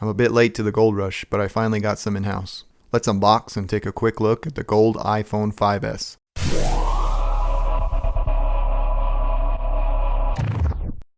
I'm a bit late to the gold rush, but I finally got some in-house. Let's unbox and take a quick look at the gold iPhone 5S.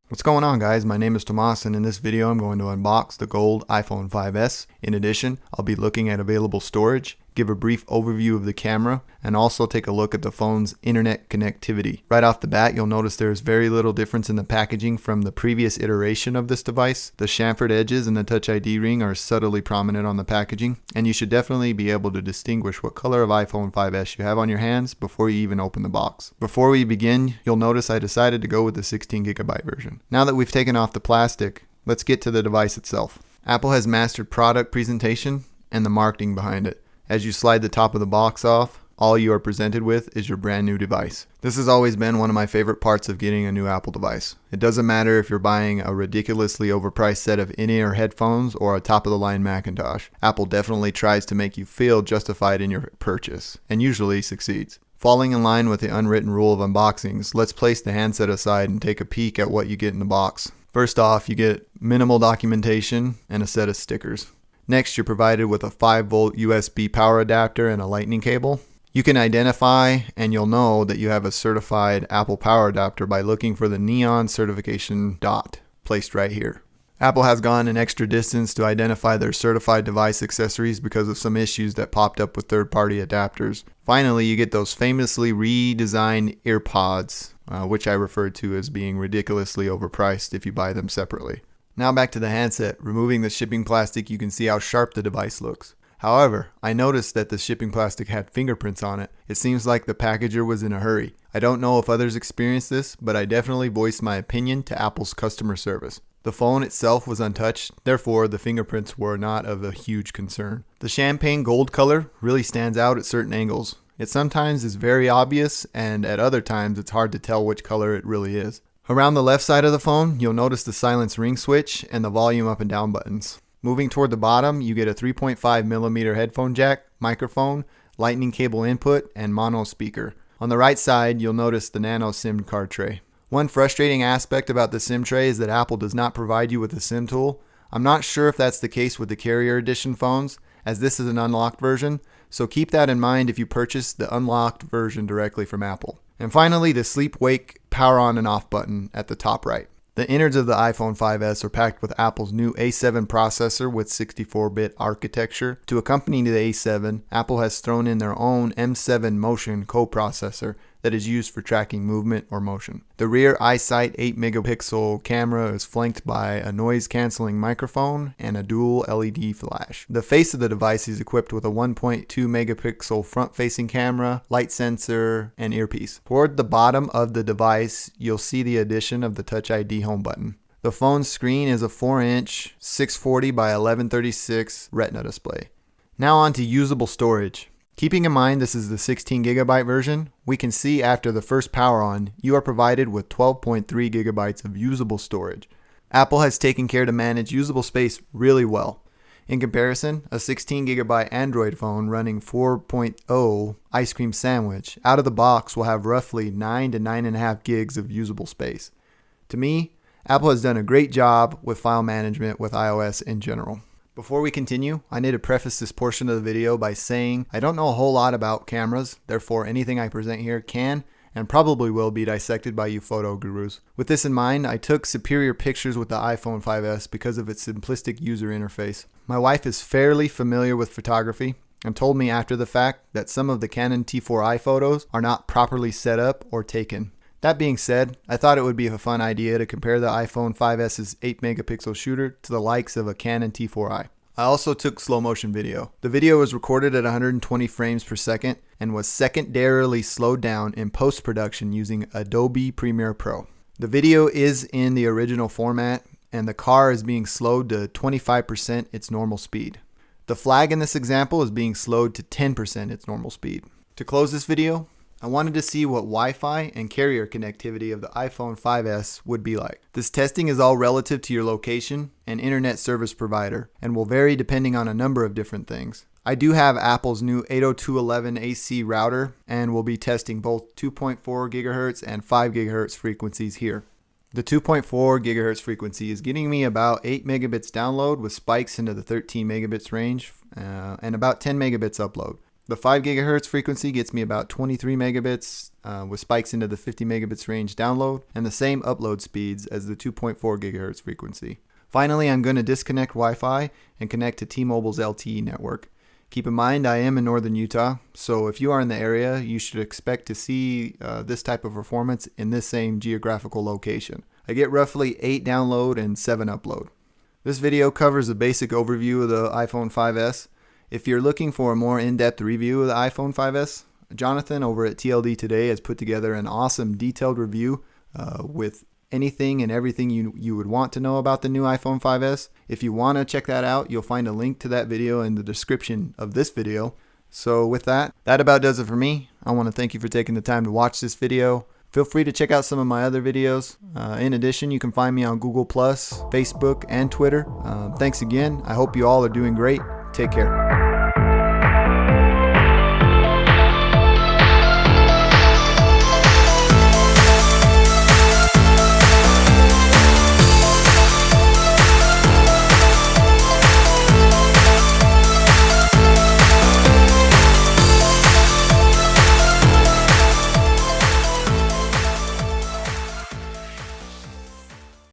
What's going on guys, my name is Tomas and in this video I'm going to unbox the gold iPhone 5S. In addition, I'll be looking at available storage, give a brief overview of the camera, and also take a look at the phone's internet connectivity. Right off the bat, you'll notice there's very little difference in the packaging from the previous iteration of this device. The chamfered edges and the Touch ID ring are subtly prominent on the packaging, and you should definitely be able to distinguish what color of iPhone 5S you have on your hands before you even open the box. Before we begin, you'll notice I decided to go with the 16GB version. Now that we've taken off the plastic, let's get to the device itself. Apple has mastered product presentation and the marketing behind it. As you slide the top of the box off, all you are presented with is your brand new device. This has always been one of my favorite parts of getting a new Apple device. It doesn't matter if you're buying a ridiculously overpriced set of in-ear headphones or a top-of-the-line Macintosh. Apple definitely tries to make you feel justified in your purchase, and usually succeeds. Falling in line with the unwritten rule of unboxings, let's place the handset aside and take a peek at what you get in the box. First off, you get minimal documentation and a set of stickers. Next, you're provided with a 5 volt USB power adapter and a lightning cable. You can identify and you'll know that you have a certified Apple power adapter by looking for the neon certification dot placed right here. Apple has gone an extra distance to identify their certified device accessories because of some issues that popped up with third-party adapters. Finally, you get those famously redesigned earpods, uh, which I refer to as being ridiculously overpriced if you buy them separately. Now back to the handset. Removing the shipping plastic, you can see how sharp the device looks. However, I noticed that the shipping plastic had fingerprints on it. It seems like the packager was in a hurry. I don't know if others experienced this, but I definitely voiced my opinion to Apple's customer service. The phone itself was untouched, therefore the fingerprints were not of a huge concern. The champagne gold color really stands out at certain angles. It sometimes is very obvious and at other times it's hard to tell which color it really is. Around the left side of the phone, you'll notice the silence ring switch and the volume up and down buttons. Moving toward the bottom, you get a 3.5 millimeter headphone jack, microphone, lightning cable input, and mono speaker. On the right side, you'll notice the nano SIM card tray. One frustrating aspect about the SIM tray is that Apple does not provide you with a SIM tool. I'm not sure if that's the case with the Carrier Edition phones, as this is an unlocked version, so keep that in mind if you purchase the unlocked version directly from Apple. And finally, the sleep wake power on and off button at the top right. The innards of the iPhone 5S are packed with Apple's new A7 processor with 64-bit architecture. To accompany the A7, Apple has thrown in their own M7 Motion coprocessor that is used for tracking movement or motion. The rear iSight 8 megapixel camera is flanked by a noise cancelling microphone and a dual LED flash. The face of the device is equipped with a 1.2 megapixel front facing camera, light sensor, and earpiece. Toward the bottom of the device, you'll see the addition of the Touch ID home button. The phone's screen is a 4 inch 640 by 1136 retina display. Now on to usable storage. Keeping in mind this is the 16 gigabyte version, we can see after the first power on, you are provided with 12.3 gigabytes of usable storage. Apple has taken care to manage usable space really well. In comparison, a 16 gigabyte Android phone running 4.0 ice cream sandwich out of the box will have roughly 9 to 9.5 gigs of usable space. To me, Apple has done a great job with file management with iOS in general. Before we continue, I need to preface this portion of the video by saying I don't know a whole lot about cameras, therefore anything I present here can and probably will be dissected by you photo gurus. With this in mind, I took superior pictures with the iPhone 5S because of its simplistic user interface. My wife is fairly familiar with photography and told me after the fact that some of the Canon T4i photos are not properly set up or taken. That being said, I thought it would be a fun idea to compare the iPhone 5S's 8 megapixel shooter to the likes of a Canon T4i. I also took slow motion video. The video was recorded at 120 frames per second and was secondarily slowed down in post production using Adobe Premiere Pro. The video is in the original format and the car is being slowed to 25% its normal speed. The flag in this example is being slowed to 10% its normal speed. To close this video, I wanted to see what Wi-Fi and carrier connectivity of the iPhone 5S would be like. This testing is all relative to your location and internet service provider and will vary depending on a number of different things. I do have Apple's new 802.11ac router and will be testing both 2.4 GHz and 5 GHz frequencies here. The 2.4 gigahertz frequency is getting me about 8 megabits download with spikes into the 13 megabits range uh, and about 10 megabits upload. The 5 gigahertz frequency gets me about 23 megabits uh, with spikes into the 50 megabits range download and the same upload speeds as the 2.4 gigahertz frequency. Finally, I'm going to disconnect Wi-Fi and connect to T-Mobile's LTE network. Keep in mind, I am in northern Utah, so if you are in the area, you should expect to see uh, this type of performance in this same geographical location. I get roughly 8 download and 7 upload. This video covers a basic overview of the iPhone 5S. If you're looking for a more in-depth review of the iPhone 5S, Jonathan over at TLD Today has put together an awesome detailed review uh, with anything and everything you, you would want to know about the new iPhone 5S. If you want to check that out, you'll find a link to that video in the description of this video. So with that, that about does it for me. I want to thank you for taking the time to watch this video. Feel free to check out some of my other videos. Uh, in addition, you can find me on Google+, Facebook, and Twitter. Uh, thanks again. I hope you all are doing great. Take care.